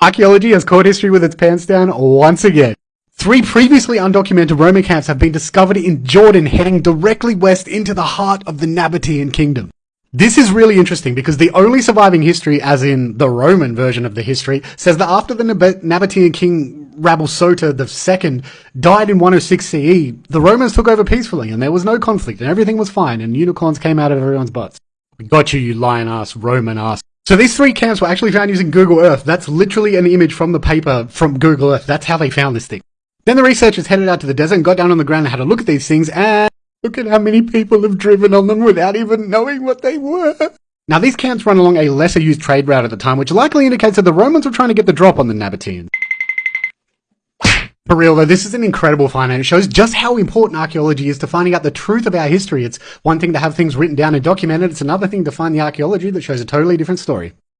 Archaeology has caught history with its pants down once again. Three previously undocumented Roman camps have been discovered in Jordan heading directly west into the heart of the Nabatean kingdom. This is really interesting because the only surviving history, as in the Roman version of the history, says that after the Nab- Nabatean king Rabbel Soter II died in 106 CE, the Romans took over peacefully and there was no conflict and everything was fine and unicorns came out of everyone's butts. We got you, you lion ass, Roman ass. So these three camps were actually found using Google Earth. That's literally an image from the paper from Google Earth. That's how they found this thing. Then the researchers headed out to the desert and got down on the ground and had a look at these things and look at how many people have driven on them without even knowing what they were. Now these camps run along a lesser used trade route at the time, which likely indicates that the Romans were trying to get the drop on the Nabateans. For real though, this is an incredible find and it shows just how important archaeology is to finding out the truth of our history. It's one thing to have things written down and documented, it's another thing to find the archaeology that shows a totally different story.